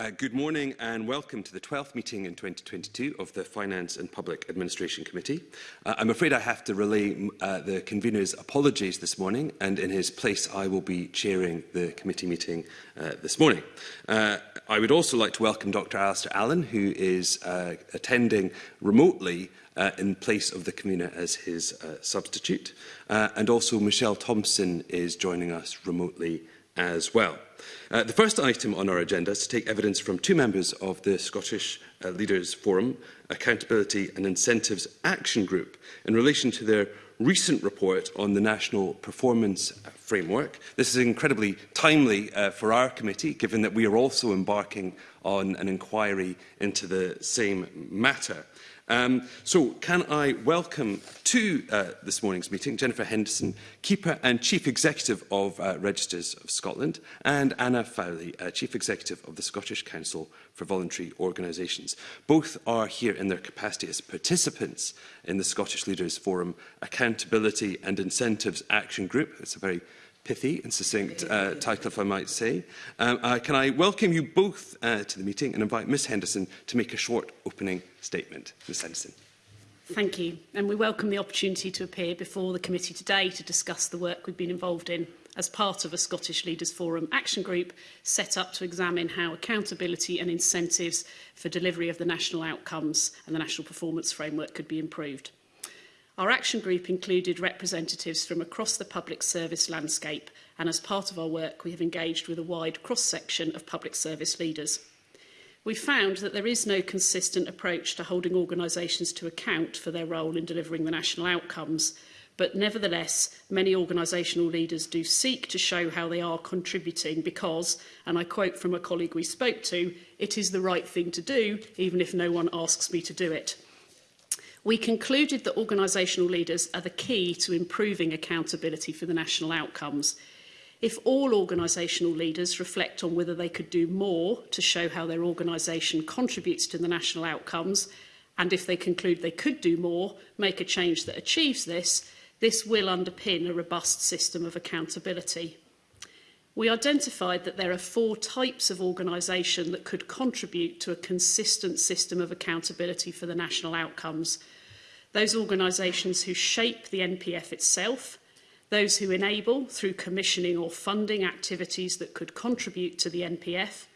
Uh, good morning and welcome to the 12th meeting in 2022 of the Finance and Public Administration Committee. Uh, I'm afraid I have to relay uh, the convener's apologies this morning and in his place I will be chairing the committee meeting uh, this morning. Uh, I would also like to welcome Dr Alistair Allen who is uh, attending remotely uh, in place of the convener as his uh, substitute uh, and also Michelle Thompson is joining us remotely as well. Uh, the first item on our agenda is to take evidence from two members of the Scottish uh, Leaders Forum Accountability and Incentives Action Group in relation to their recent report on the National Performance Framework. This is incredibly timely uh, for our committee, given that we are also embarking on an inquiry into the same matter. Um, so can I welcome to uh, this morning's meeting Jennifer Henderson, Keeper and Chief Executive of uh, Registers of Scotland, and Anna Fowley, uh, Chief Executive of the Scottish Council for Voluntary Organisations. Both are here in their capacity as participants in the Scottish Leaders Forum Accountability and Incentives Action Group. It's a very pithy and succinct uh, title, if I might say. Um, uh, can I welcome you both uh, to the meeting and invite Ms Henderson to make a short opening statement. Ms Henderson. Thank you. And we welcome the opportunity to appear before the committee today to discuss the work we've been involved in as part of a Scottish Leaders Forum action group set up to examine how accountability and incentives for delivery of the national outcomes and the national performance framework could be improved. Our action group included representatives from across the public service landscape and as part of our work we have engaged with a wide cross-section of public service leaders. We found that there is no consistent approach to holding organisations to account for their role in delivering the national outcomes, but nevertheless many organisational leaders do seek to show how they are contributing because, and I quote from a colleague we spoke to, it is the right thing to do even if no one asks me to do it. We concluded that organisational leaders are the key to improving accountability for the national outcomes. If all organisational leaders reflect on whether they could do more to show how their organisation contributes to the national outcomes, and if they conclude they could do more, make a change that achieves this, this will underpin a robust system of accountability we identified that there are four types of organisation that could contribute to a consistent system of accountability for the national outcomes. Those organisations who shape the NPF itself, those who enable through commissioning or funding activities that could contribute to the NPF,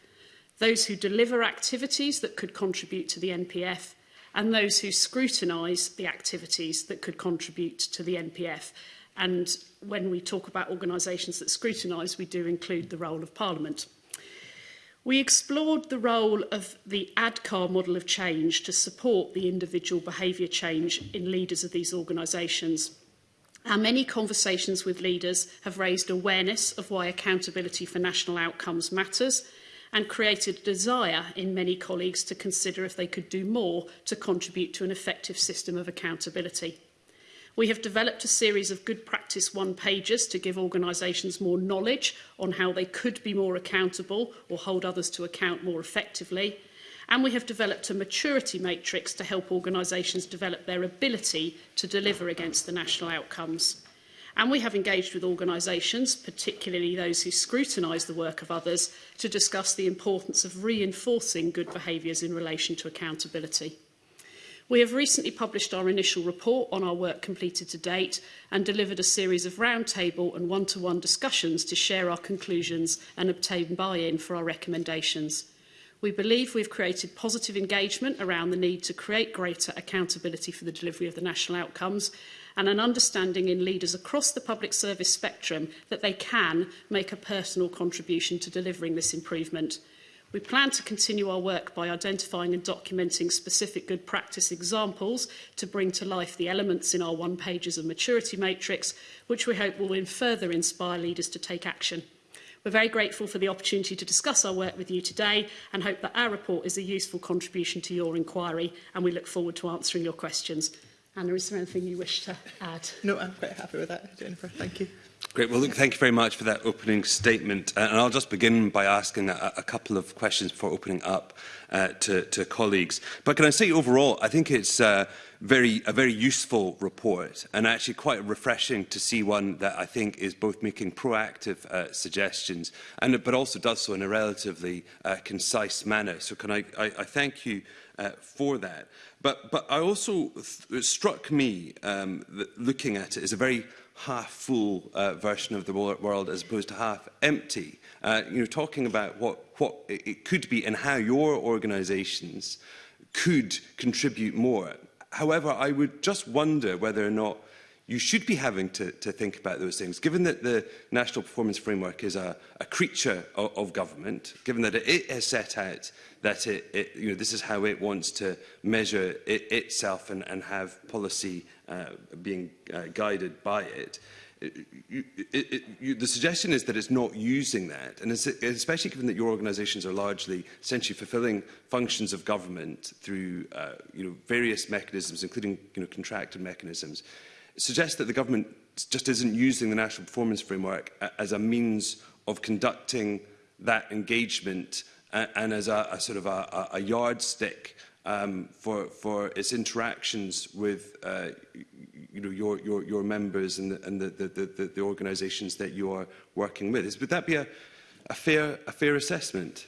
those who deliver activities that could contribute to the NPF, and those who scrutinise the activities that could contribute to the NPF. And when we talk about organisations that scrutinise, we do include the role of Parliament. We explored the role of the ADCAR model of change to support the individual behaviour change in leaders of these organisations. Our many conversations with leaders have raised awareness of why accountability for national outcomes matters and created a desire in many colleagues to consider if they could do more to contribute to an effective system of accountability. We have developed a series of good practice one pages to give organisations more knowledge on how they could be more accountable or hold others to account more effectively. And we have developed a maturity matrix to help organisations develop their ability to deliver against the national outcomes. And we have engaged with organisations, particularly those who scrutinise the work of others, to discuss the importance of reinforcing good behaviours in relation to accountability. We have recently published our initial report on our work completed to date and delivered a series of roundtable and one-to-one -one discussions to share our conclusions and obtain buy-in for our recommendations. We believe we've created positive engagement around the need to create greater accountability for the delivery of the national outcomes and an understanding in leaders across the public service spectrum that they can make a personal contribution to delivering this improvement. We plan to continue our work by identifying and documenting specific good practice examples to bring to life the elements in our one pages of maturity matrix, which we hope will in further inspire leaders to take action. We're very grateful for the opportunity to discuss our work with you today and hope that our report is a useful contribution to your inquiry and we look forward to answering your questions. Anna, is there anything you wish to add? No, I'm quite happy with that, Jennifer. Thank you. Great. Well, look, thank you very much for that opening statement. Uh, and I'll just begin by asking a, a couple of questions before opening up uh, to, to colleagues. But can I say overall, I think it's uh, very, a very useful report and actually quite refreshing to see one that I think is both making proactive uh, suggestions and but also does so in a relatively uh, concise manner. So can I, I, I thank you uh, for that. But, but I also, th struck me um, that looking at it as a very half full uh, version of the world as opposed to half empty. Uh, you know, talking about what, what it could be and how your organisations could contribute more. However, I would just wonder whether or not you should be having to, to think about those things. Given that the National Performance Framework is a, a creature of, of government, given that it, it has set out that it, it, you know, this is how it wants to measure it, itself and, and have policy uh, being uh, guided by it. It, it, it, you, the suggestion is that it's not using that, and especially given that your organisations are largely essentially fulfilling functions of government through uh, you know, various mechanisms, including you know, contracted mechanisms, suggests that the government just isn't using the National Performance Framework as a means of conducting that engagement and, as a, a sort of a, a yardstick um, for for its interactions with uh, you know your your your members and the, and the the the, the organisations that you are working with. Is, would that be a a fair a fair assessment?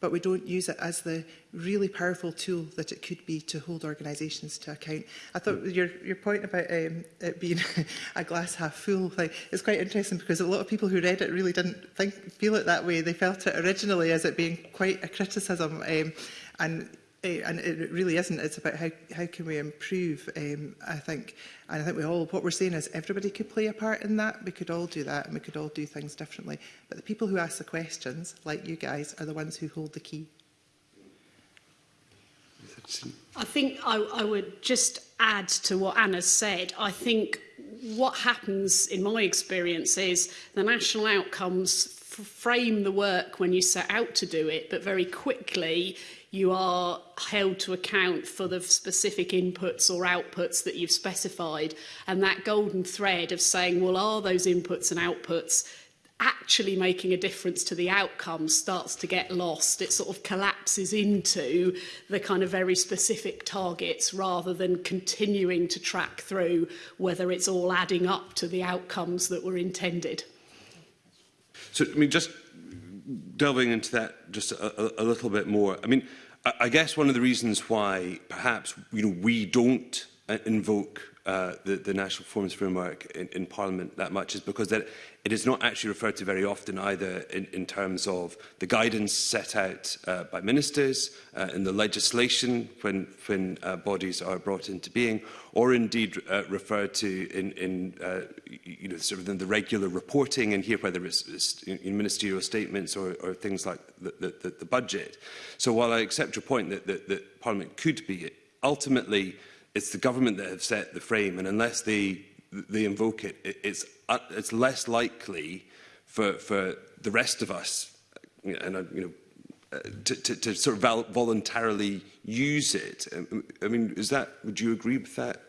but we don't use it as the really powerful tool that it could be to hold organisations to account. I thought mm. your, your point about um, it being a glass half full thing is quite interesting because a lot of people who read it really didn't think, feel it that way. They felt it originally as it being quite a criticism um, and and it really isn't. It's about how, how can we improve, um, I think. And I think we all, what we're saying is everybody could play a part in that. We could all do that and we could all do things differently. But the people who ask the questions, like you guys, are the ones who hold the key. I think I, I would just add to what Anna said. I think what happens in my experience is the national outcomes frame the work when you set out to do it, but very quickly you are held to account for the specific inputs or outputs that you've specified. And that golden thread of saying, well, are those inputs and outputs actually making a difference to the outcome starts to get lost. It sort of collapses into the kind of very specific targets rather than continuing to track through whether it's all adding up to the outcomes that were intended. So, I mean, just delving into that just a, a, a little bit more, I mean, I, I guess one of the reasons why perhaps you know, we don't uh, invoke uh, the, the National Performance Framework in, in Parliament that much is because that it is not actually referred to very often either in, in terms of the guidance set out uh, by ministers uh, in the legislation when, when uh, bodies are brought into being or indeed uh, referred to in, in uh, you know, sort of in the regular reporting and here whether it's, it's in ministerial statements or, or things like the, the, the budget. So while I accept your point that, that, that Parliament could be ultimately it's the government that have set the frame, and unless they they invoke it, it's uh, it's less likely for for the rest of us, and uh, you know. Uh, to, to, to sort of voluntarily use it. Um, um, I mean, is that, would you agree with that?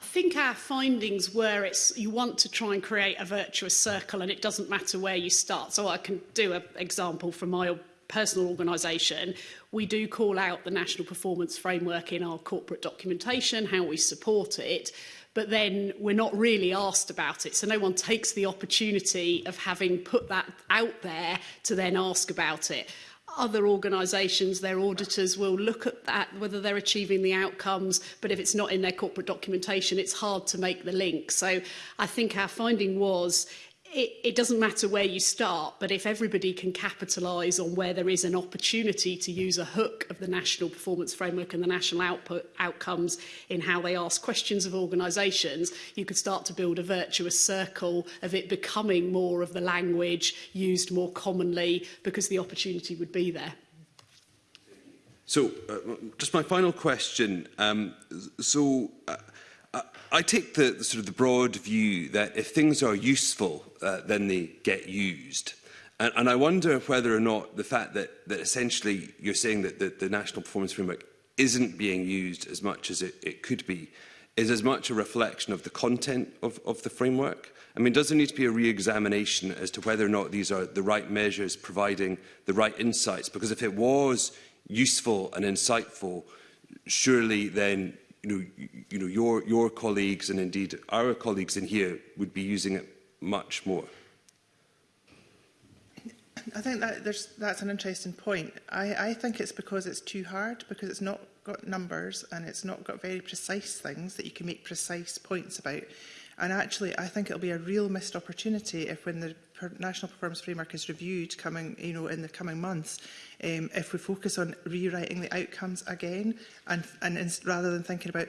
I think our findings were it's you want to try and create a virtuous circle and it doesn't matter where you start. So I can do an example from my personal organisation, we do call out the National Performance Framework in our corporate documentation, how we support it, but then we're not really asked about it. So no one takes the opportunity of having put that out there to then ask about it. Other organisations, their auditors will look at that, whether they're achieving the outcomes, but if it's not in their corporate documentation, it's hard to make the link. So I think our finding was it, it doesn't matter where you start, but if everybody can capitalise on where there is an opportunity to use a hook of the national performance framework and the national output outcomes in how they ask questions of organisations, you could start to build a virtuous circle of it becoming more of the language used more commonly because the opportunity would be there. So, uh, just my final question. Um, so, uh, I take the, the sort of the broad view that if things are useful, uh, then they get used. And, and I wonder whether or not the fact that, that essentially you're saying that the, the National Performance Framework isn't being used as much as it, it could be is as much a reflection of the content of, of the framework. I mean, does there need to be a re-examination as to whether or not these are the right measures providing the right insights? Because if it was useful and insightful, surely then you know, you know your, your colleagues and indeed our colleagues in here would be using it much more. I think that there's, that's an interesting point. I, I think it's because it's too hard, because it's not got numbers and it's not got very precise things that you can make precise points about. And actually, I think it'll be a real missed opportunity if when the per national performance framework is reviewed coming, you know, in the coming months, um, if we focus on rewriting the outcomes again, and, and rather than thinking about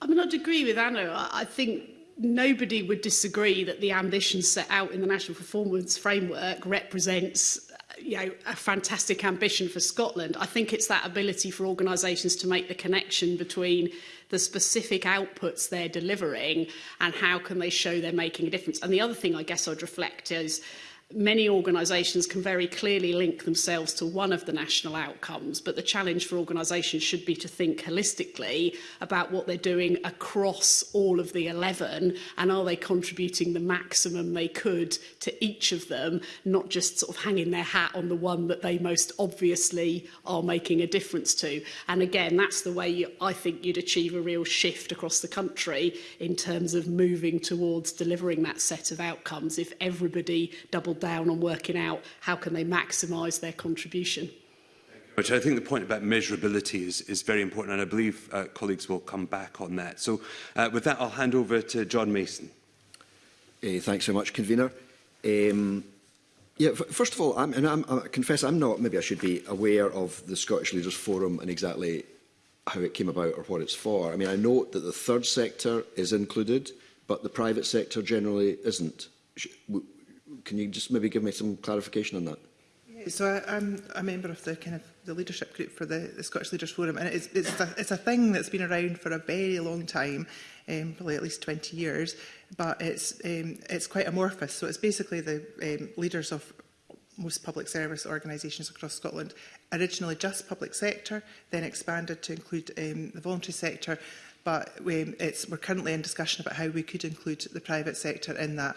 I mean, I'd agree with Anna. I think nobody would disagree that the ambition set out in the National Performance Framework represents uh, you know, a fantastic ambition for Scotland. I think it's that ability for organisations to make the connection between the specific outputs they're delivering and how can they show they're making a difference. And the other thing I guess I'd reflect is many organisations can very clearly link themselves to one of the national outcomes, but the challenge for organisations should be to think holistically about what they're doing across all of the 11 and are they contributing the maximum they could to each of them, not just sort of hanging their hat on the one that they most obviously are making a difference to. And again, that's the way you, I think you'd achieve a real shift across the country in terms of moving towards delivering that set of outcomes if everybody double down on working out how can they maximize their contribution. Which I think the point about measurability is, is very important, and I believe uh, colleagues will come back on that. So uh, with that, I'll hand over to John Mason. Uh, thanks so much, Convener. Um, yeah, first of all, I'm, and I'm, I confess I'm not, maybe I should be aware of the Scottish Leaders Forum and exactly how it came about or what it's for. I mean, I note that the third sector is included, but the private sector generally isn't. Can you just maybe give me some clarification on that? So I, I'm a member of the kind of the leadership group for the, the Scottish Leaders Forum, and it's, it's, a, it's a thing that's been around for a very long time, um, probably at least 20 years, but it's um, it's quite amorphous. So it's basically the um, leaders of most public service organisations across Scotland, originally just public sector, then expanded to include um, the voluntary sector, but we, um, it's, we're currently in discussion about how we could include the private sector in that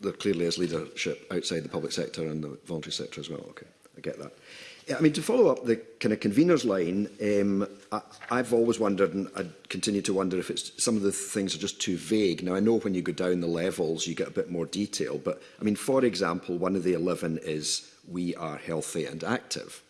there clearly is leadership outside the public sector and the voluntary sector as well. Okay, I get that. Yeah, I mean to follow up the kind of convener's line, um, I, I've always wondered, and I continue to wonder if it's some of the things are just too vague. Now I know when you go down the levels, you get a bit more detail, but I mean, for example, one of the 11 is we are healthy and active.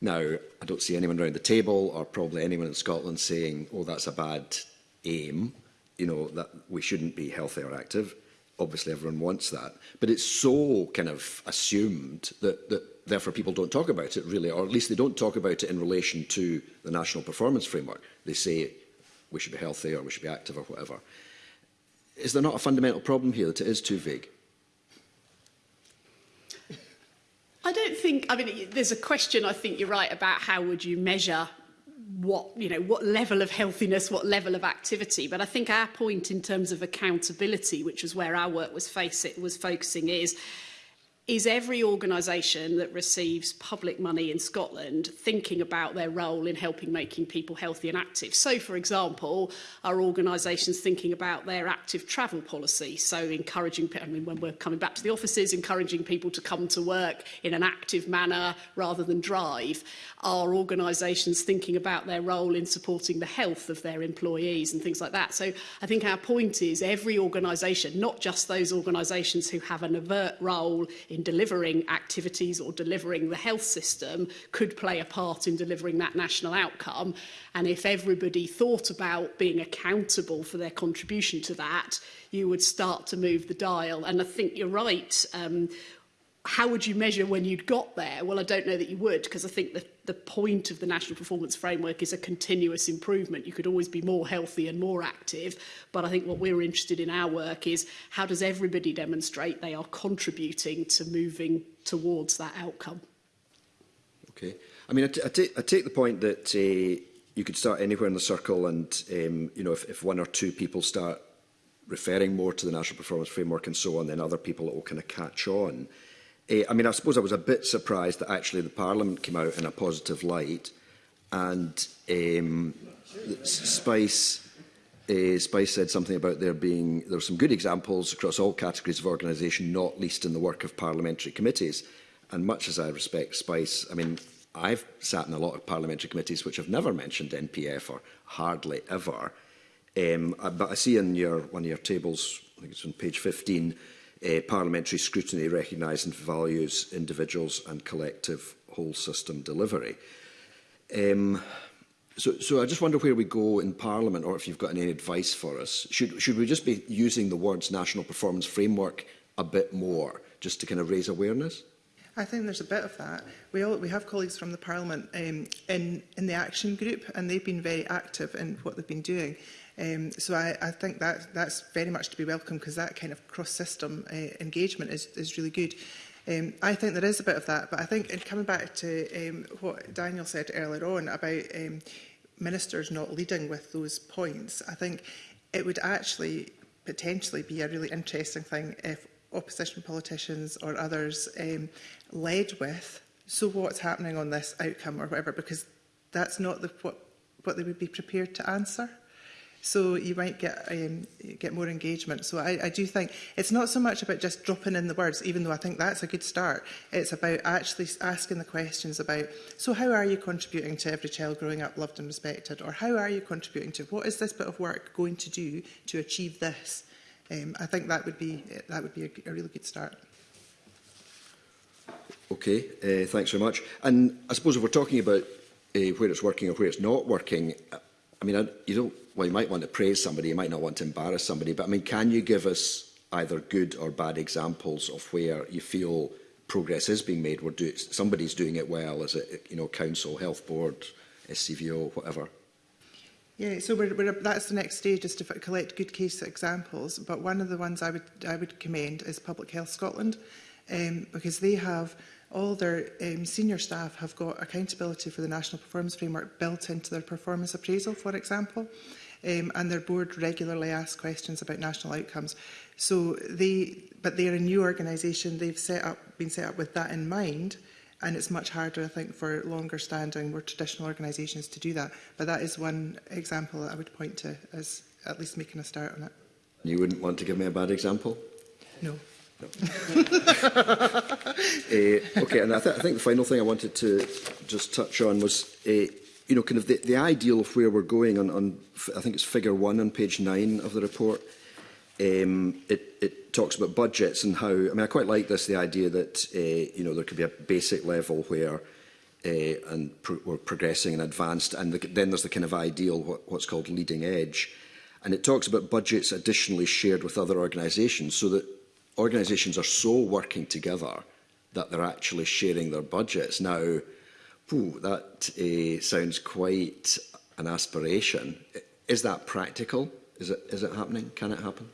Now, I don't see anyone around the table or probably anyone in Scotland saying, oh, that's a bad aim, you know, that we shouldn't be healthy or active. Obviously, everyone wants that. But it's so kind of assumed that, that therefore people don't talk about it really, or at least they don't talk about it in relation to the national performance framework. They say we should be healthy or we should be active or whatever. Is there not a fundamental problem here that it is too vague? I don't think, I mean, there's a question, I think you're right, about how would you measure what you know what level of healthiness what level of activity but i think our point in terms of accountability which is where our work was face it was focusing is is every organisation that receives public money in Scotland thinking about their role in helping making people healthy and active. So, for example, are organisations thinking about their active travel policy? So encouraging, I mean, when we're coming back to the offices, encouraging people to come to work in an active manner rather than drive. Are organisations thinking about their role in supporting the health of their employees and things like that? So I think our point is every organisation, not just those organisations who have an overt role in delivering activities or delivering the health system could play a part in delivering that national outcome. And if everybody thought about being accountable for their contribution to that, you would start to move the dial. And I think you're right. Um, how would you measure when you'd got there? Well, I don't know that you would, because I think the, the point of the National Performance Framework is a continuous improvement. You could always be more healthy and more active, but I think what we're interested in our work is how does everybody demonstrate they are contributing to moving towards that outcome? Okay. I mean, I, I, I take the point that uh, you could start anywhere in the circle and, um, you know, if, if one or two people start referring more to the National Performance Framework and so on, then other people will kind of catch on. Uh, I mean, I suppose I was a bit surprised that actually the Parliament came out in a positive light and um, Spice, uh, Spice said something about there being there are some good examples across all categories of organisation, not least in the work of parliamentary committees. And much as I respect Spice, I mean, I've sat in a lot of parliamentary committees which have never mentioned NPF or hardly ever. Um, uh, but I see in your, one of your tables, I think it's on page 15, uh, parliamentary scrutiny recognising and values individuals and collective whole system delivery. Um, so, so I just wonder where we go in Parliament, or if you've got any advice for us. Should, should we just be using the words national performance framework a bit more, just to kind of raise awareness? I think there's a bit of that. We all we have colleagues from the Parliament um, in in the action group, and they've been very active in what they've been doing. Um, so I, I think that that's very much to be welcome because that kind of cross-system uh, engagement is, is really good. Um, I think there is a bit of that, but I think in coming back to um, what Daniel said earlier on about um, ministers not leading with those points, I think it would actually potentially be a really interesting thing if opposition politicians or others um, led with, so what's happening on this outcome or whatever, because that's not the, what, what they would be prepared to answer. So you might get um, get more engagement. So I, I do think it's not so much about just dropping in the words, even though I think that's a good start. It's about actually asking the questions about, so how are you contributing to every child growing up loved and respected? Or how are you contributing to, what is this bit of work going to do to achieve this? Um, I think that would be, that would be a, a really good start. Okay, uh, thanks very much. And I suppose if we're talking about uh, where it's working or where it's not working, I mean, I, you don't well, you might want to praise somebody, you might not want to embarrass somebody, but I mean, can you give us either good or bad examples of where you feel progress is being made? We're do somebody's doing it well, as a you know, council, health board, SCVO, whatever? Yeah, so we're, we're, that's the next stage is to collect good case examples. But one of the ones I would I would commend is Public Health Scotland, um, because they have all their um, senior staff have got accountability for the National Performance Framework built into their performance appraisal, for example um, and their board regularly asks questions about national outcomes. So they, but they're a new organisation. They've set up, been set up with that in mind, and it's much harder, I think, for longer standing, more traditional organisations to do that. But that is one example that I would point to as at least making a start on it. You wouldn't want to give me a bad example? No. no. uh, okay, and I, th I think the final thing I wanted to just touch on was uh, you know, kind of the, the ideal of where we're going on, on, I think it's figure one on page nine of the report, um, it, it talks about budgets and how, I mean, I quite like this, the idea that, uh, you know, there could be a basic level where uh, and pro we're progressing and advanced, and the, then there's the kind of ideal, what, what's called leading edge. And it talks about budgets additionally shared with other organisations so that organisations are so working together that they're actually sharing their budgets. Now, Ooh, that uh, sounds quite an aspiration. Is that practical? Is it, is it happening? Can it happen?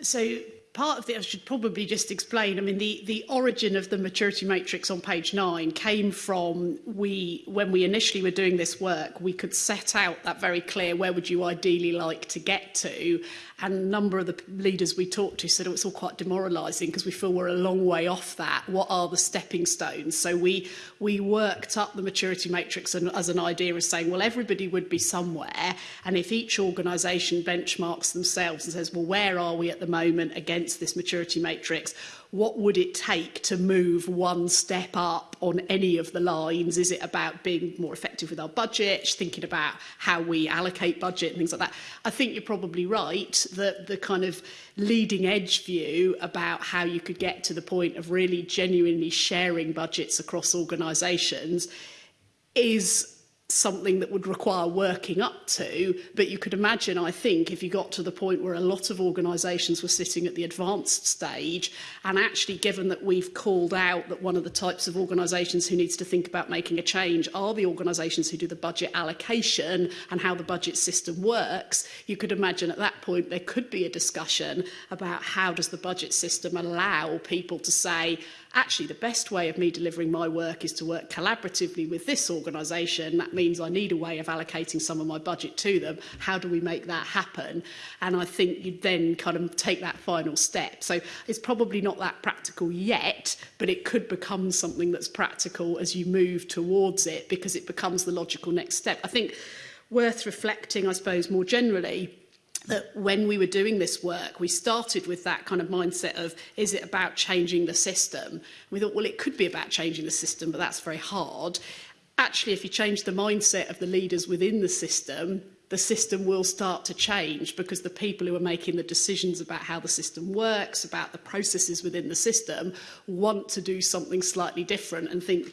So part of it, I should probably just explain, I mean, the, the origin of the maturity matrix on page nine came from we, when we initially were doing this work, we could set out that very clear, where would you ideally like to get to? And a number of the leaders we talked to said, oh, it's all quite demoralising because we feel we're a long way off that. What are the stepping stones? So we, we worked up the maturity matrix and, as an idea of saying, well, everybody would be somewhere. And if each organisation benchmarks themselves and says, well, where are we at the moment against this maturity matrix? what would it take to move one step up on any of the lines? Is it about being more effective with our budget, thinking about how we allocate budget and things like that? I think you're probably right that the kind of leading edge view about how you could get to the point of really genuinely sharing budgets across organisations is something that would require working up to but you could imagine I think if you got to the point where a lot of organisations were sitting at the advanced stage and actually given that we've called out that one of the types of organisations who needs to think about making a change are the organisations who do the budget allocation and how the budget system works you could imagine at that point there could be a discussion about how does the budget system allow people to say actually the best way of me delivering my work is to work collaboratively with this organisation. That means I need a way of allocating some of my budget to them. How do we make that happen? And I think you'd then kind of take that final step. So it's probably not that practical yet, but it could become something that's practical as you move towards it because it becomes the logical next step. I think worth reflecting, I suppose, more generally, that when we were doing this work, we started with that kind of mindset of, is it about changing the system? We thought, well, it could be about changing the system, but that's very hard. Actually, if you change the mindset of the leaders within the system, the system will start to change because the people who are making the decisions about how the system works, about the processes within the system, want to do something slightly different and think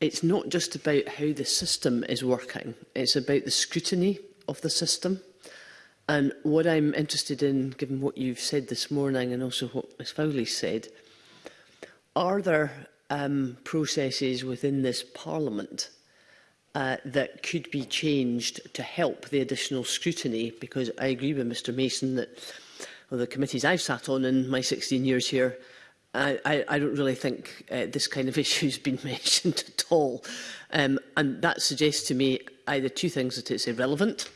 it's not just about how the system is working, it's about the scrutiny of the system. And what I'm interested in, given what you've said this morning and also what Ms Fowley said, are there um, processes within this Parliament uh, that could be changed to help the additional scrutiny? Because I agree with Mr Mason that of the committees I've sat on in my 16 years here, I, I, I don't really think uh, this kind of issue has been mentioned at all. Um, and that suggests to me either two things, that it's irrelevant,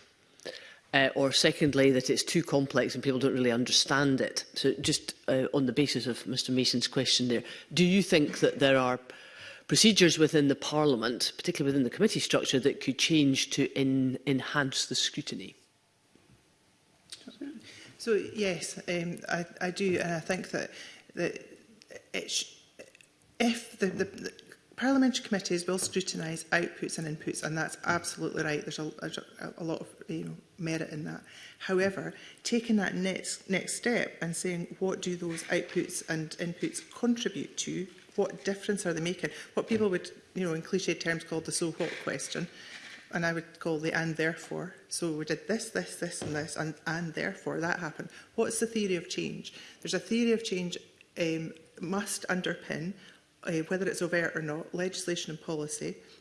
uh, or secondly, that it's too complex and people don't really understand it. So just uh, on the basis of Mr Mason's question there, do you think that there are procedures within the Parliament, particularly within the committee structure, that could change to in enhance the scrutiny? So yes, um, I, I do, and I think that that it if the, the, the parliamentary committees will scrutinise outputs and inputs, and that's absolutely right. There's a, a, a lot of you know, merit in that. However, taking that next next step and saying what do those outputs and inputs contribute to, what difference are they making? What people would, you know, in cliched terms, called the so what question. And I would call the and therefore. So we did this, this, this and this and, and therefore that happened. What's the theory of change? There's a theory of change um, must underpin, uh, whether it's overt or not, legislation and policy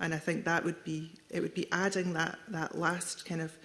And I think that would be, it would be adding that, that last kind of,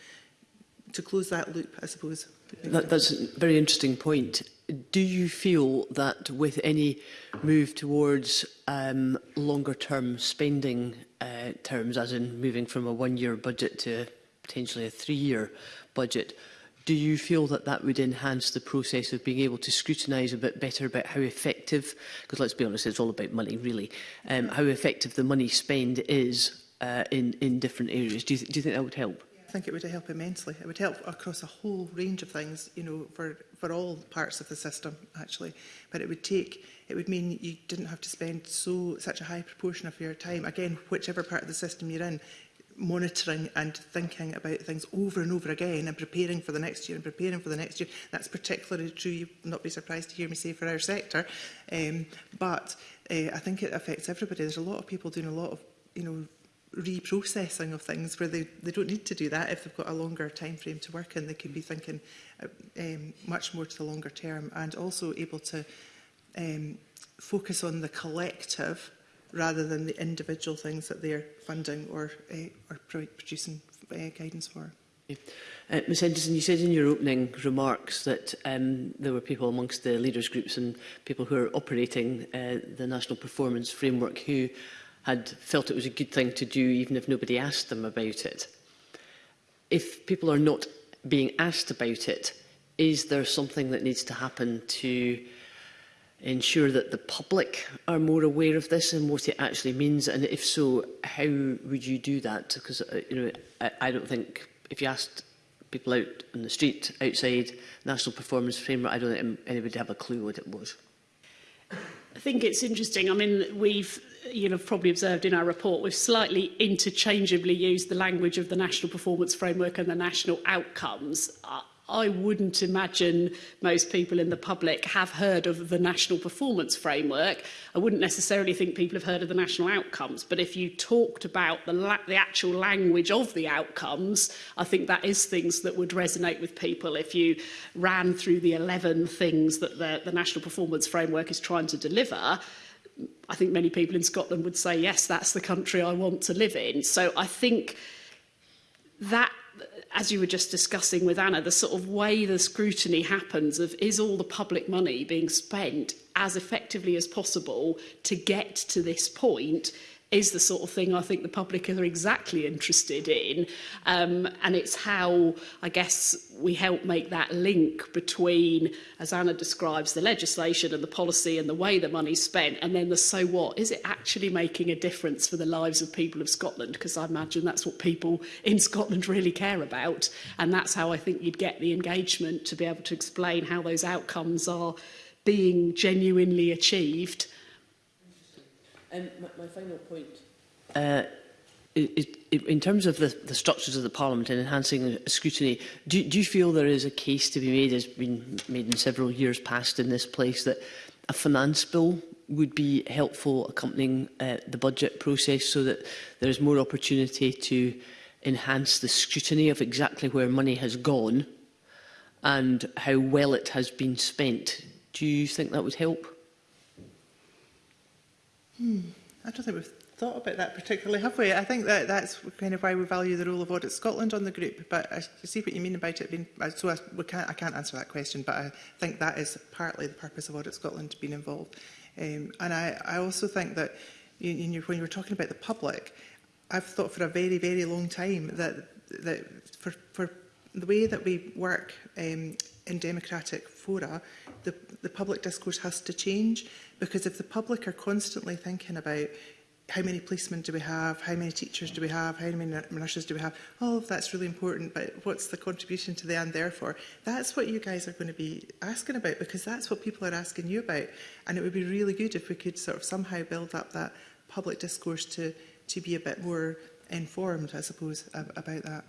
to close that loop, I suppose. That, that's a very interesting point. Do you feel that with any move towards um, longer term spending uh, terms, as in moving from a one year budget to potentially a three year budget, do you feel that that would enhance the process of being able to scrutinise a bit better about how effective, because let's be honest, it's all about money really, um, how effective the money spend is uh, in, in different areas? Do you, th do you think that would help? I think it would help immensely. It would help across a whole range of things, you know, for, for all parts of the system, actually. But it would take, it would mean you didn't have to spend so such a high proportion of your time, again, whichever part of the system you're in, monitoring and thinking about things over and over again and preparing for the next year and preparing for the next year. That's particularly true, will not be surprised to hear me say, for our sector. Um, but uh, I think it affects everybody. There's a lot of people doing a lot of, you know, reprocessing of things where they, they don't need to do that if they've got a longer time frame to work in. They can be thinking uh, um, much more to the longer term and also able to um, focus on the collective rather than the individual things that they're funding or uh, or producing uh, guidance for. Uh, eh, Ms Henderson, you said in your opening remarks that um, there were people amongst the leaders groups and people who are operating uh, the National Performance Framework who had felt it was a good thing to do even if nobody asked them about it. If people are not being asked about it, is there something that needs to happen to ensure that the public are more aware of this and what it actually means? And if so, how would you do that? Because uh, you know, I, I don't think if you asked people out on the street outside National Performance Framework, I don't think anybody would have a clue what it was. I think it's interesting. I mean, we've you know, probably observed in our report, we've slightly interchangeably used the language of the National Performance Framework and the National Outcomes. Uh, I wouldn't imagine most people in the public have heard of the National Performance Framework. I wouldn't necessarily think people have heard of the National Outcomes, but if you talked about the, la the actual language of the outcomes, I think that is things that would resonate with people if you ran through the 11 things that the, the National Performance Framework is trying to deliver. I think many people in Scotland would say, yes, that's the country I want to live in. So I think that as you were just discussing with Anna, the sort of way the scrutiny happens of is all the public money being spent as effectively as possible to get to this point is the sort of thing I think the public are exactly interested in. Um, and it's how, I guess, we help make that link between, as Anna describes, the legislation and the policy and the way the money's spent, and then the so what. Is it actually making a difference for the lives of people of Scotland? Because I imagine that's what people in Scotland really care about. And that's how I think you'd get the engagement to be able to explain how those outcomes are being genuinely achieved Um, my, my final point. Uh, it, it, in terms of the, the structures of the Parliament and enhancing scrutiny, do, do you feel there is a case to be made, as been made in several years past in this place, that a finance bill would be helpful accompanying uh, the budget process so that there is more opportunity to enhance the scrutiny of exactly where money has gone and how well it has been spent. Do you think that would help? Hmm. I don't think we've thought about that particularly, have we? I think that that's kind of why we value the role of Audit Scotland on the group. But I see what you mean about it being. So I, we can't, I can't answer that question, but I think that is partly the purpose of Audit Scotland being involved. Um, and I, I also think that you, you, when you were talking about the public, I've thought for a very, very long time that that for for the way that we work um, in democratic fora, the, the public discourse has to change because if the public are constantly thinking about how many policemen do we have, how many teachers do we have, how many nurses do we have, all of that's really important, but what's the contribution to the end therefore? That's what you guys are going to be asking about because that's what people are asking you about. And it would be really good if we could sort of somehow build up that public discourse to, to be a bit more informed, I suppose, about that.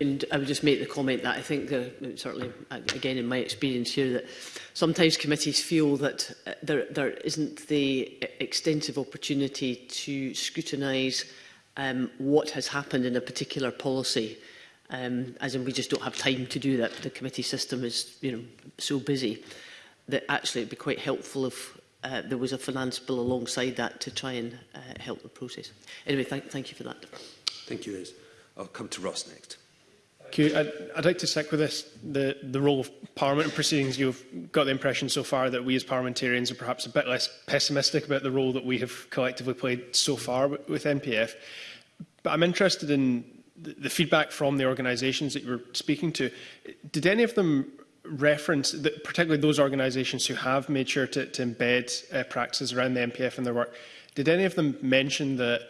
And I would just make the comment that I think, uh, certainly, again, in my experience here, that sometimes committees feel that uh, there, there isn't the e, extensive opportunity to scrutinise um, what has happened in a particular policy. Um, as in, we just don't have time to do that. The committee system is you know, so busy that actually it'd be quite helpful if uh, there was a finance bill alongside that to try and uh, help the process. Anyway, th thank you for that. Thank you, Liz. I'll come to Ross next. Q, I'd, I'd like to stick with this, the, the role of Parliament in proceedings. You've got the impression so far that we as parliamentarians are perhaps a bit less pessimistic about the role that we have collectively played so far with MPF. But I'm interested in the, the feedback from the organisations that you were speaking to. Did any of them reference, that, particularly those organisations who have made sure to, to embed uh, practices around the MPF in their work, did any of them mention that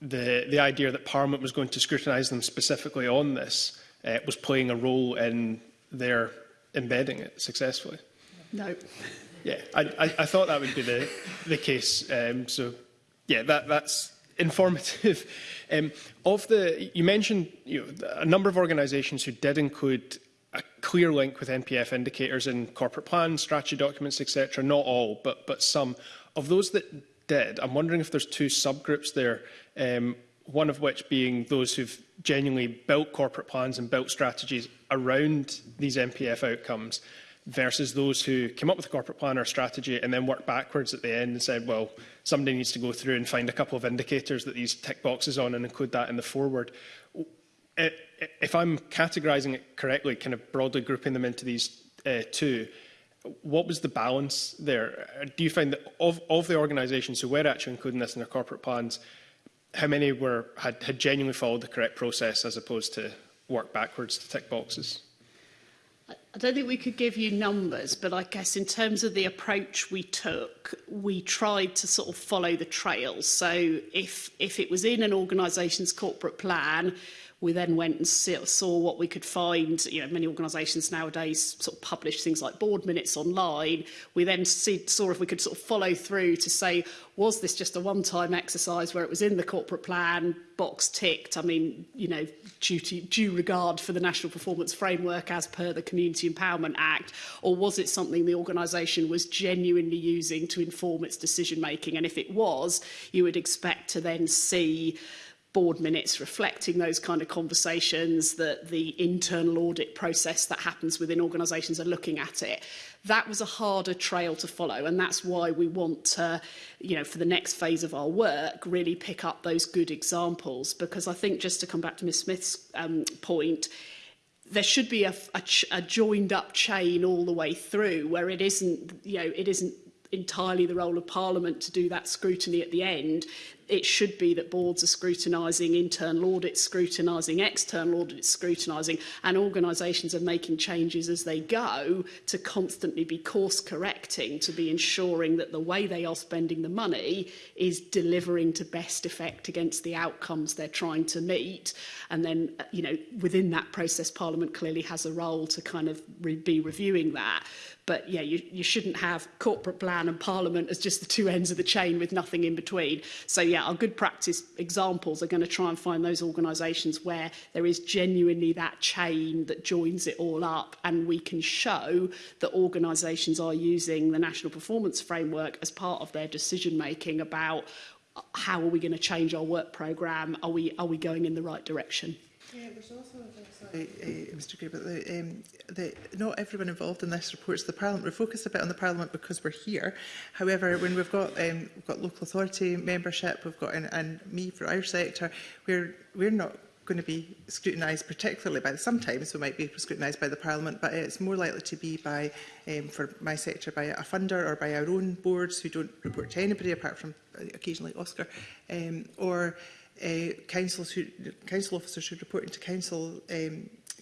the, the idea that Parliament was going to scrutinise them specifically on this? uh, was playing a role in their embedding it successfully? No. Yeah, I, I, I thought that would be the, the case. Um, so, yeah, that, that's informative. Um, of the, you mentioned you know, a number of organisations who did include a clear link with NPF indicators in corporate plans, strategy documents, etc. Not all, but, but some. Of those that did, I'm wondering if there's two subgroups there. Um, one of which being those who've genuinely built corporate plans and built strategies around these MPF outcomes versus those who came up with a corporate plan or strategy and then worked backwards at the end and said, well, somebody needs to go through and find a couple of indicators that these tick boxes on and include that in the forward. if I'm categorising it correctly, kind of broadly grouping them into these uh, two, what was the balance there? Do you find that of, of the organisations who were actually including this in their corporate plans, how many were, had, had genuinely followed the correct process as opposed to work backwards to tick boxes? I don't think we could give you numbers, but I guess in terms of the approach we took, we tried to sort of follow the trail. So if, if it was in an organisation's corporate plan, We then went and saw what we could find. You know, many organisations nowadays sort of publish things like board minutes online. We then see, saw if we could sort of follow through to say, was this just a one-time exercise where it was in the corporate plan, box ticked? I mean, you know, duty, due regard for the National Performance Framework as per the Community Empowerment Act, or was it something the organisation was genuinely using to inform its decision-making? And if it was, you would expect to then see board minutes reflecting those kind of conversations, that the internal audit process that happens within organisations are looking at it. That was a harder trail to follow and that's why we want to, you know, for the next phase of our work, really pick up those good examples because I think just to come back to Ms Smith's um, point, there should be a, a, a joined up chain all the way through where it isn't, you know, it isn't entirely the role of Parliament to do that scrutiny at the end it should be that boards are scrutinising internal audits, scrutinising external audits, scrutinising, and organisations are making changes as they go to constantly be course correcting, to be ensuring that the way they are spending the money is delivering to best effect against the outcomes they're trying to meet. And then, you know, within that process, Parliament clearly has a role to kind of re be reviewing that. But yeah, you, you shouldn't have corporate plan and parliament as just the two ends of the chain with nothing in between. So yeah, our good practice examples are going to try and find those organisations where there is genuinely that chain that joins it all up and we can show that organisations are using the National Performance Framework as part of their decision making about uh, how are we going to change our work programme? Are we, are we going in the right direction? Yeah, there's also uh, Mr Gray, but the, um, the, not everyone involved in this reports the Parliament. We're focused a bit on the Parliament because we're here. However, when we've got um, we've got local authority membership, we've got in, and me for our sector, we're we're not going to be scrutinised particularly by the, sometimes we might be scrutinised by the Parliament but it's more likely to be by um, for my sector by a funder or by our own boards who don't report to anybody apart from uh, occasionally Oscar um, or Eh, council should, council officers should report into council um,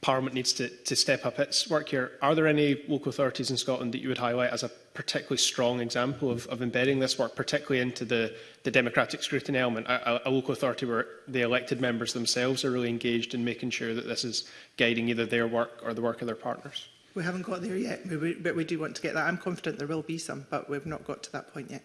Parliament needs to, to step up its work here, are there any local authorities in Scotland that you would highlight as a particularly strong example of, of embedding this work, particularly into the, the democratic scrutiny element, a, a, local authority where the elected members themselves are really engaged in making sure that this is guiding either their work or the work of their partners? We haven't got there yet, but we do want to get that. I'm confident there will be some, but we've not got to that point yet.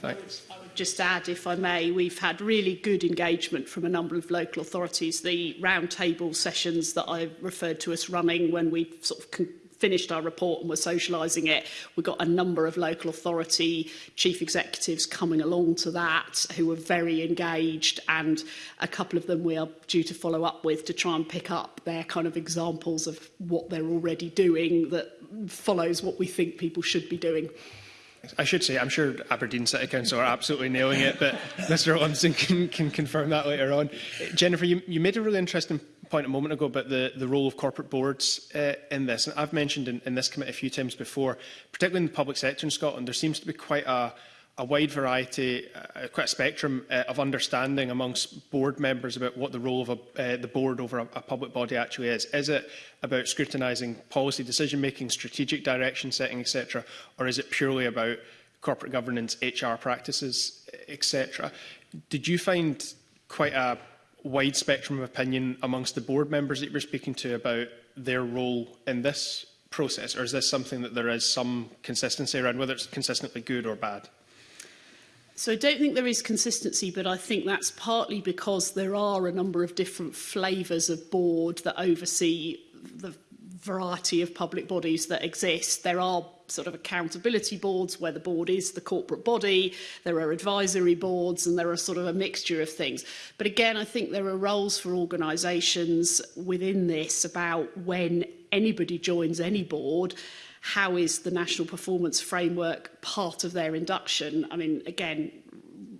Thanks. just add, if I may, we've had really good engagement from a number of local authorities. The roundtable sessions that I referred to us running when we sort of finished our report and were socialising it. We got a number of local authority chief executives coming along to that who were very engaged and a couple of them we are due to follow up with to try and pick up their kind of examples of what they're already doing that follows what we think people should be doing. I should say, I'm sure Aberdeen City Council are absolutely nailing it, but Mr Olmson can, can confirm that later on. Jennifer, you, you made a really interesting point a moment ago about the, the role of corporate boards uh, in this. And I've mentioned in, in this committee a few times before, particularly in the public sector in Scotland, there seems to be quite a, a wide variety, uh, uh, quite a spectrum uh, of understanding amongst board members about what the role of a, uh, the board over a, a public body actually is. Is it about scrutinising policy decision-making, strategic direction setting, etc., or is it purely about corporate governance, HR practices, etc.? Did you find quite a wide spectrum of opinion amongst the board members that you were speaking to about their role in this process, or is this something that there is some consistency around, whether it's consistently good or bad? So I don't think there is consistency, but I think that's partly because there are a number of different flavours of board that oversee the variety of public bodies that exist. There are sort of accountability boards where the board is the corporate body, there are advisory boards and there are sort of a mixture of things. But again, I think there are roles for organisations within this about when anybody joins any board how is the national performance framework part of their induction? I mean, again,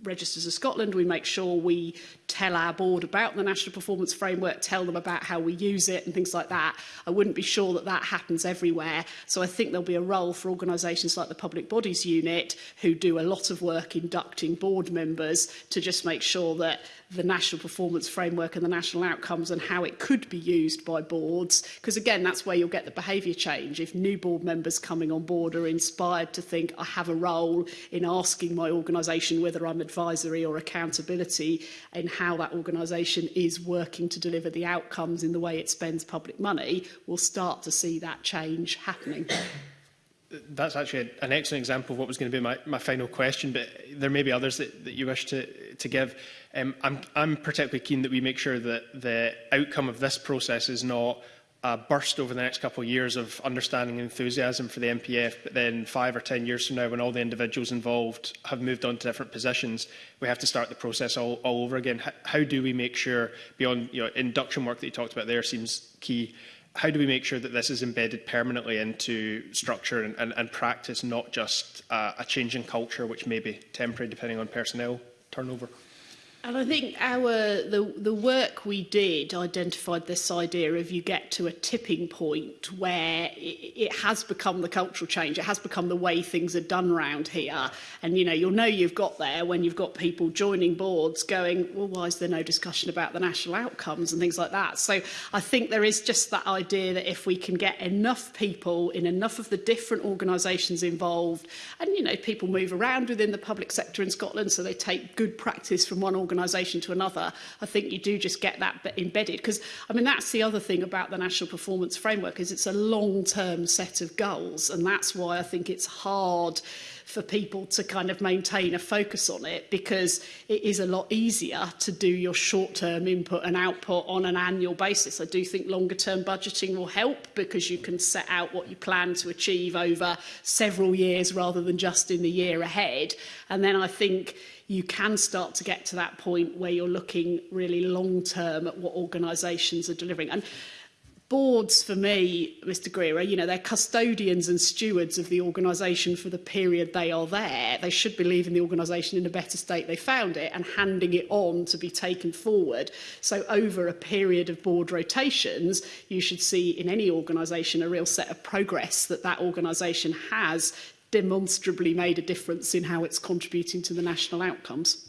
Registers of Scotland, we make sure we tell our board about the National Performance Framework, tell them about how we use it and things like that. I wouldn't be sure that that happens everywhere. So I think there'll be a role for organisations like the Public Bodies Unit, who do a lot of work inducting board members to just make sure that the National Performance Framework and the national outcomes and how it could be used by boards. Because again, that's where you'll get the behaviour change. If new board members coming on board are inspired to think, I have a role in asking my organisation whether I'm advisory or accountability in how that organisation is working to deliver the outcomes in the way it spends public money, we'll start to see that change happening. That's actually an excellent example of what was going to be my, my final question, but there may be others that, that you wish to, to give. Um, I'm, I'm particularly keen that we make sure that the outcome of this process is not a burst over the next couple of years of understanding and enthusiasm for the MPF, but then five or ten years from now, when all the individuals involved have moved on to different positions, we have to start the process all, all over again. How, how do we make sure, beyond you know, induction work that you talked about there seems key, how do we make sure that this is embedded permanently into structure and, and, and practice, not just uh, a change in culture, which may be temporary depending on personnel turnover? And I think our the the work we did identified this idea of you get to a tipping point where it, it has become the cultural change. It has become the way things are done round here. And you know you'll know you've got there when you've got people joining boards going, well, why is there no discussion about the national outcomes and things like that? So I think there is just that idea that if we can get enough people in enough of the different organisations involved, and you know people move around within the public sector in Scotland, so they take good practice from one organisation organisation to another, I think you do just get that embedded. Because, I mean, that's the other thing about the National Performance Framework is it's a long-term set of goals. And that's why I think it's hard for people to kind of maintain a focus on it because it is a lot easier to do your short-term input and output on an annual basis. I do think longer-term budgeting will help because you can set out what you plan to achieve over several years rather than just in the year ahead. And then I think you can start to get to that point where you're looking really long term at what organisations are delivering. And boards for me, Mr Greer, you know, they're custodians and stewards of the organisation for the period they are there. They should be leaving the organisation in a better state they found it and handing it on to be taken forward. So over a period of board rotations, you should see in any organisation a real set of progress that that organisation has demonstrably made a difference in how it's contributing to the national outcomes.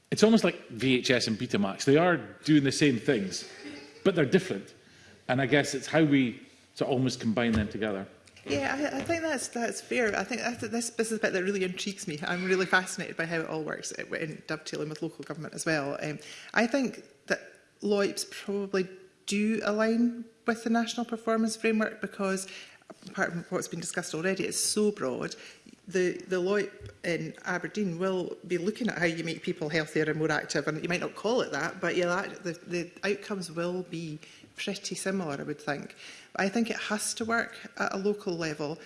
It's almost like VHS and Betamax. They are doing the same things, but they're different. And I guess it's how we to almost combine them together. Yeah, I, I think that's that's fair. I think that's, this this is the bit that really intrigues me. I'm really fascinated by how it all works in dovetailing with local government as well. Um, I think that LOIPs probably do align with the national performance framework because apart from what's been discussed already, it's so broad the, the LOIP in Aberdeen will be looking at how you make people healthier and more active. And you might not call it that, but yeah, that, the, the outcomes will be pretty similar, I would think. But I think it has to work at a local level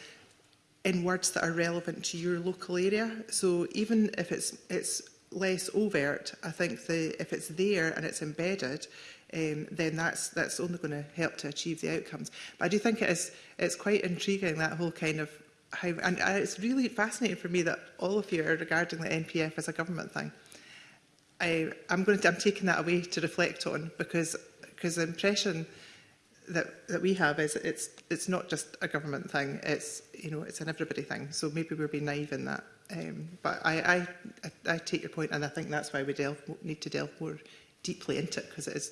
in words that are relevant to your local area. So even if it's, it's less overt, I think the, if it's there and it's embedded, um, then that's that's only going to help to achieve the outcomes. But I do think it is it's quite intriguing that whole kind of how, and uh, it's really fascinating for me that all of you are regarding the NPF as a government thing. I, I'm going to, I'm taking that away to reflect on because because the impression that that we have is it's it's not just a government thing. It's you know it's an everybody thing. So maybe we're being naive in that. Um, but I, I I take your point, and I think that's why we delve, need to delve more deeply into it because it is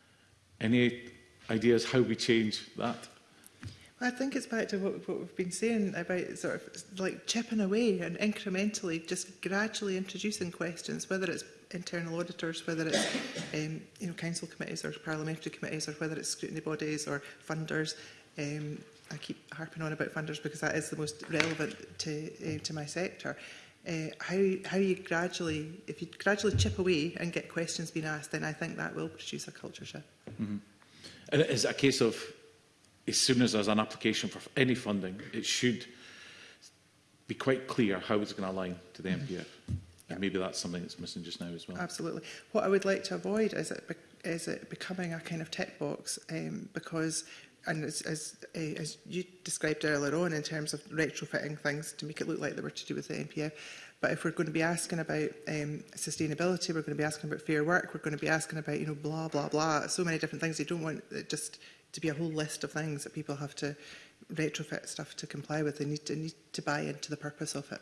Any ideas how we change that? Well, I think it's back to what, what we've been saying about sort of like chipping away and incrementally, just gradually introducing questions, whether it's internal auditors, whether it's um, you know council committees or parliamentary committees, or whether it's scrutiny bodies or funders, um, I keep harping on about funders because that is the most relevant to, uh, to my sector. Uh, how, how you gradually, if you gradually chip away and get questions being asked, then I think that will produce a culture shift. Mm -hmm. And it is a case of, as soon as there's an application for any funding, it should be quite clear how it's going to align to the MPF. Mm -hmm. And maybe that's something that's missing just now as well. Absolutely. What I would like to avoid is it, be is it becoming a kind of tick box um, because and as, as, uh, as you described earlier on in terms of retrofitting things to make it look like they were to do with the NPF, but if we're going to be asking about um, sustainability, we're going to be asking about fair work, we're going to be asking about, you know, blah, blah, blah, so many different things. You don't want it just to be a whole list of things that people have to retrofit stuff to comply with. They need to, need to buy into the purpose of it.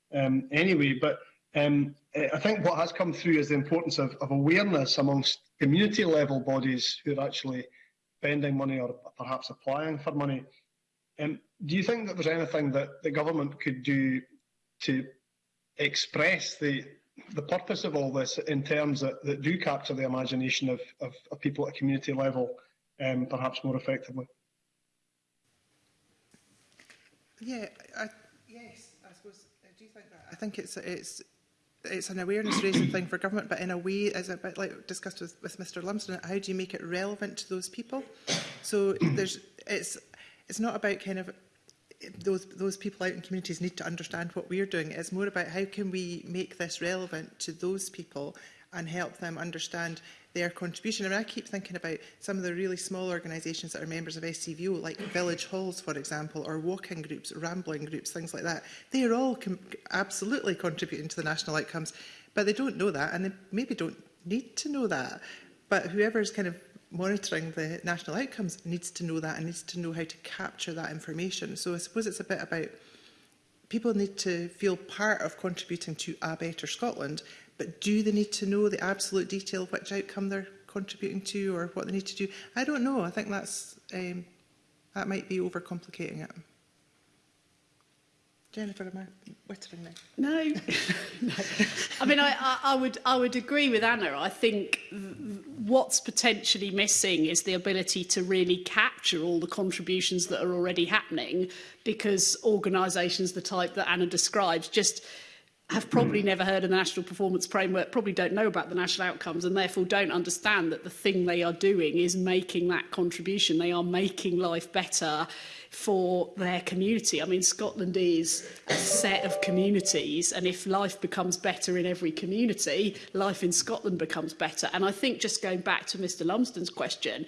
um, anyway, but um, I think what has come through is the importance of, of awareness amongst community level bodies who are actually spending money or perhaps applying for money. Um, do you think that there's anything that the government could do to express the the purpose of all this in terms that, that do capture the imagination of, of, of people at a community level um, perhaps more effectively? Yeah, I, yes, I suppose I uh, do think that. I think it's it's it's an awareness raising thing for government, but in a way, as a bit like discussed with, with Mr Lumsden, how do you make it relevant to those people? So there's it's it's not about kind of those, those people out in communities need to understand what we're doing. It's more about how can we make this relevant to those people and help them understand their contribution. and I keep thinking about some of the really small organisations that are members of SCVO, like village halls, for example, or walking groups, rambling groups, things like that. They are all absolutely contributing to the national outcomes, but they don't know that, and they maybe don't need to know that. But whoever's kind of monitoring the national outcomes needs to know that and needs to know how to capture that information. So I suppose it's a bit about people need to feel part of contributing to a better Scotland, but do they need to know the absolute detail of which outcome they're contributing to or what they need to do? I don't know. I think that's um, that might be overcomplicating it. Jennifer, am I wittering No. no. I mean, I, I, I, would, I would agree with Anna. I think what's potentially missing is the ability to really capture all the contributions that are already happening because organisations the type that Anna describes just have probably hmm. never heard of the National Performance Framework, probably don't know about the national outcomes and therefore don't understand that the thing they are doing is making that contribution. They are making life better for their community. I mean, Scotland is a set of communities, and if life becomes better in every community, life in Scotland becomes better. And I think just going back to Mr Lumsden's question,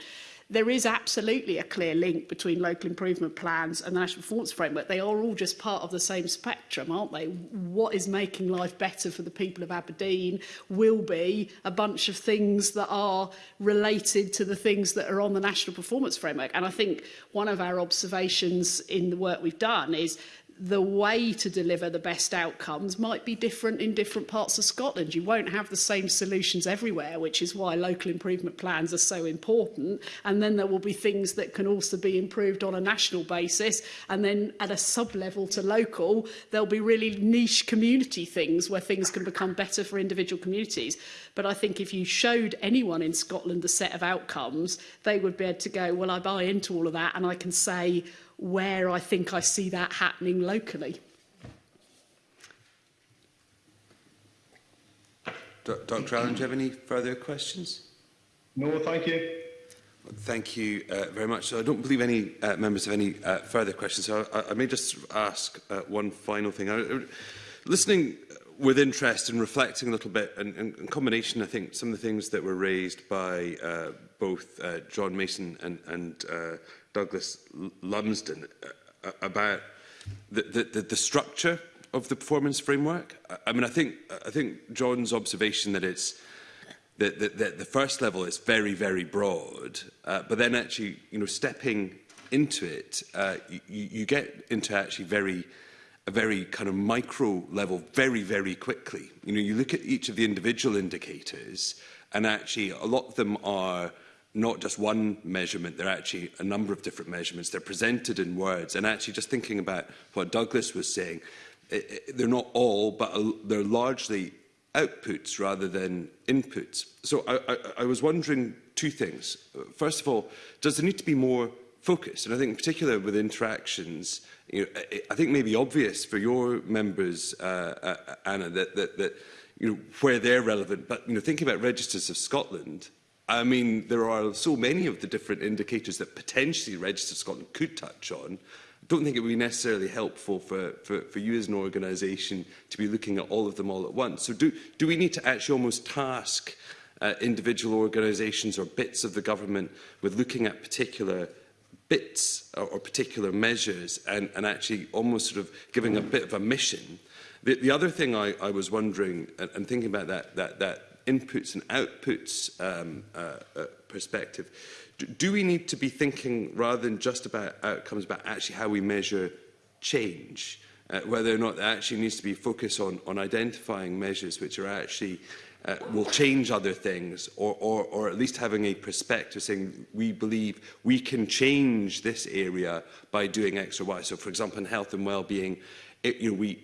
there is absolutely a clear link between local improvement plans and the National Performance Framework. They are all just part of the same spectrum, aren't they? What is making life better for the people of Aberdeen will be a bunch of things that are related to the things that are on the National Performance Framework. And I think one of our observations in the work we've done is the way to deliver the best outcomes might be different in different parts of Scotland. You won't have the same solutions everywhere, which is why local improvement plans are so important. And then there will be things that can also be improved on a national basis. And then at a sub-level to local, there'll be really niche community things where things can become better for individual communities. But I think if you showed anyone in Scotland the set of outcomes, they would be able to go, well, I buy into all of that and I can say, where I think I see that happening locally. D Dr Allen, do you have any further questions? No, thank you. Thank you uh, very much. So I don't believe any uh, members have any uh, further questions. So I, I may just ask uh, one final thing. I, I, listening with interest and reflecting a little bit, and, and in combination, I think some of the things that were raised by uh, both uh, John Mason and, and uh, Douglas Lumsden uh, uh, about the, the, the structure of the performance framework. I mean, I think, I think John's observation that it's that, that, the, the first level is very, very broad, uh, but then actually, you know, stepping into it, uh, you, you get into actually very, a very kind of micro level very, very quickly. You know, you look at each of the individual indicators, and actually a lot of them are not just one measurement, they're actually a number of different measurements. They're presented in words. And actually just thinking about what Douglas was saying, it, it, they're not all, but uh, they're largely outputs rather than inputs. So I, I, I was wondering two things. First of all, does there need to be more focus? And I think in particular with interactions, you know, I, think maybe obvious for your members, uh, uh, Anna, that, that, that you know, where they're relevant. But you know, thinking about registers of Scotland, I mean, there are so many of the different indicators that potentially Register Scotland could touch on. I don't think it would be necessarily helpful for, for, for you as an organisation to be looking at all of them all at once. So do, do we need to actually almost task uh, individual organisations or bits of the government with looking at particular bits or, or particular measures and, and actually almost sort of giving a bit of a mission? The, the other thing I, I was wondering and, and thinking about that, that, that inputs and outputs um, uh, uh, perspective, do, do we need to be thinking rather than just about outcomes, about actually how we measure change? Uh, whether or not there actually needs to be focus on, on identifying measures which are actually uh, will change other things or, or, or at least having a perspective saying we believe we can change this area by doing X or Y. So for example, in health and well-being, it, you know, we,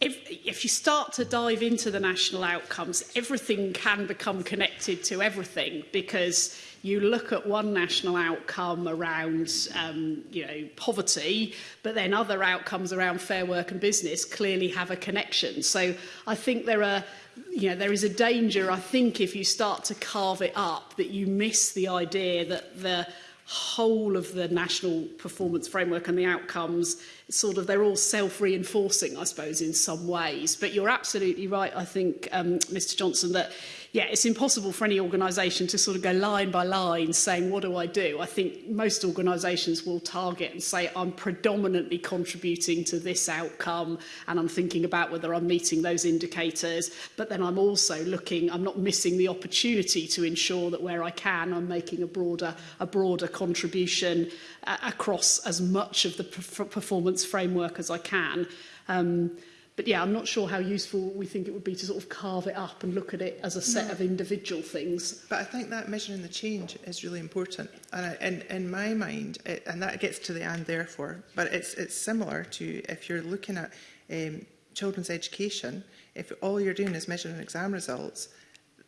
if, if you start to dive into the national outcomes, everything can become connected to everything because you look at one national outcome around um, you know poverty but then other outcomes around fair work and business clearly have a connection so I think there are you know there is a danger I think if you start to carve it up that you miss the idea that the whole of the national performance framework and the outcomes, sort of they're all self-reinforcing, I suppose, in some ways. But you're absolutely right, I think, um, Mr Johnson, that yeah, it's impossible for any organisation to sort of go line by line saying, what do I do? I think most organisations will target and say, I'm predominantly contributing to this outcome and I'm thinking about whether I'm meeting those indicators, but then I'm also looking, I'm not missing the opportunity to ensure that where I can, I'm making a broader, a broader contribution uh, across as much of the performance framework as I can. Um, But yeah, I'm not sure how useful we think it would be to sort of carve it up and look at it as a set no. of individual things. But I think that measuring the change is really important. And I, in, in my mind, it, and that gets to the and therefore, but it's, it's similar to if you're looking at um, children's education, if all you're doing is measuring exam results,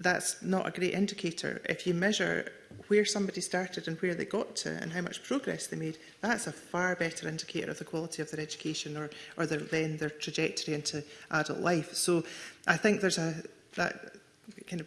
that's not a great indicator. If you measure where somebody started and where they got to and how much progress they made, that's a far better indicator of the quality of their education or, or their, then their trajectory into adult life. So I think there's a, that kind of,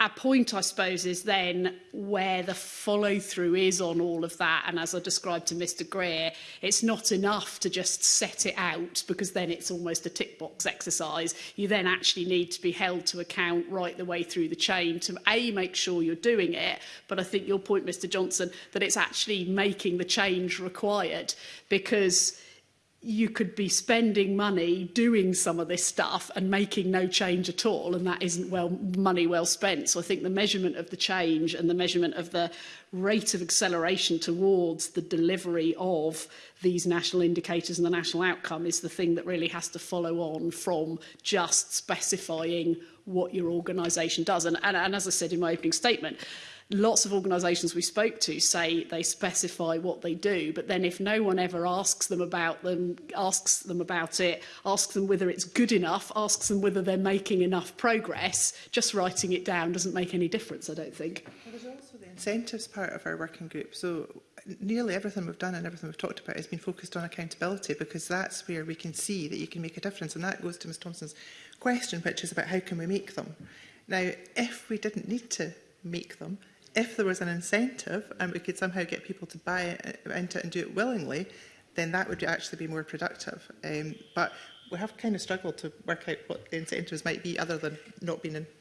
our point, I suppose, is then where the follow through is on all of that. And as I described to Mr. Greer, it's not enough to just set it out because then it's almost a tick box exercise. You then actually need to be held to account right the way through the chain to A, make sure you're doing it. But I think your point, Mr. Johnson, that it's actually making the change required because you could be spending money doing some of this stuff and making no change at all and that isn't well money well spent so i think the measurement of the change and the measurement of the rate of acceleration towards the delivery of these national indicators and the national outcome is the thing that really has to follow on from just specifying what your organisation does and, and, and as i said in my opening statement Lots of organisations we spoke to say they specify what they do, but then if no one ever asks them about them, asks them about it, asks them whether it's good enough, asks them whether they're making enough progress, just writing it down doesn't make any difference, I don't think. Well, there's also the incentives part of our working group. So nearly everything we've done and everything we've talked about has been focused on accountability because that's where we can see that you can make a difference. And that goes to Ms Thompson's question, which is about how can we make them. Now, if we didn't need to make them, if there was an incentive and we could somehow get people to buy it, uh, into it and do it willingly, then that would actually be more productive. Um, but we have kind of struggled to work out what the incentives might be other than not being in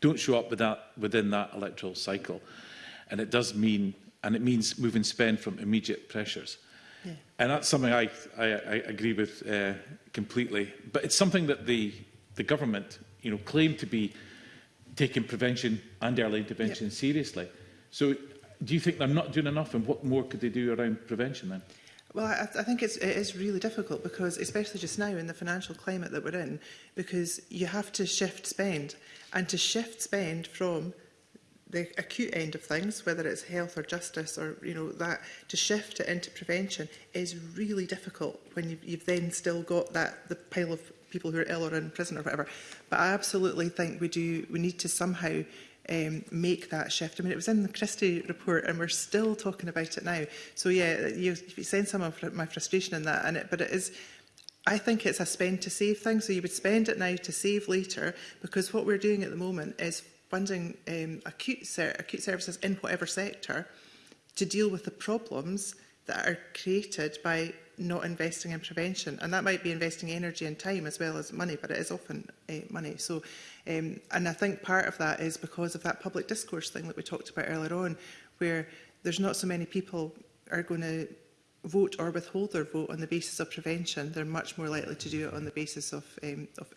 don't show up with that, within that electoral cycle. And it does mean, and it means moving spend from immediate pressures. Yeah. And that's something I, I, I agree with uh, completely. But it's something that the, the government you know, claim to be taking prevention and early intervention yep. seriously. So do you think they're not doing enough and what more could they do around prevention then? Well, I, I think it's, it is really difficult because, especially just now in the financial climate that we're in, because you have to shift spend and to shift spend from the acute end of things, whether it's health or justice or, you know, that, to shift it into prevention is really difficult when you've, you've then still got that, the pile of people who are ill or in prison or whatever. But I absolutely think we do, we need to somehow um, make that shift. I mean, it was in the Christie report and we're still talking about it now. So yeah, you, you sense some of my frustration in that, and it, but it is, I think it's a spend to save thing. So you would spend it now to save later, because what we're doing at the moment is funding um, acute, ser acute services in whatever sector to deal with the problems that are created by not investing in prevention. And that might be investing energy and time as well as money, but it is often uh, money. So Um, and I think part of that is because of that public discourse thing that we talked about earlier on, where there's not so many people are going to vote or withhold their vote on the basis of prevention, they're much more likely to do it on the basis of, um, of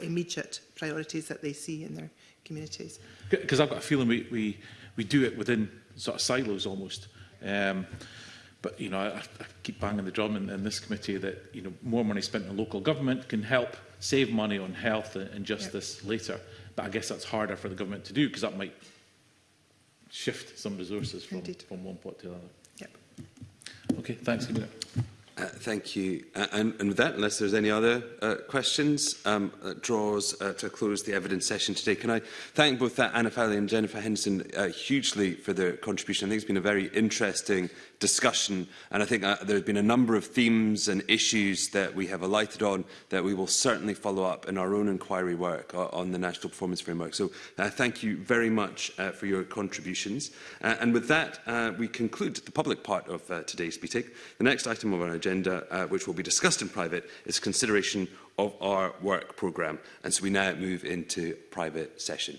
immediate priorities that they see in their communities. Because I've got a feeling we, we, we do it within sort of silos almost. Um, but, you know, I, I keep banging the drum in, in this committee that, you know, more money spent in local government can help save money on health and justice yep. later. But I guess that's harder for the government to do because that might shift some resources from, from one pot to another. Yep. Okay, thanks. Give Uh, thank you. Uh, and, and with that, unless there's any other uh, questions, um, that uh, draws uh, to close the evidence session today. Can I thank both uh, Anna Fowley and Jennifer Henson uh, hugely for their contribution. I think it's been a very interesting discussion, and I think uh, there have been a number of themes and issues that we have alighted on that we will certainly follow up in our own inquiry work uh, on the National Performance Framework. So uh, thank you very much uh, for your contributions. Uh, and with that, uh, we conclude the public part of uh, today's meeting. The next item of our agenda, uh, which will be discussed in private, is consideration of our work programme. And so we now move into private session.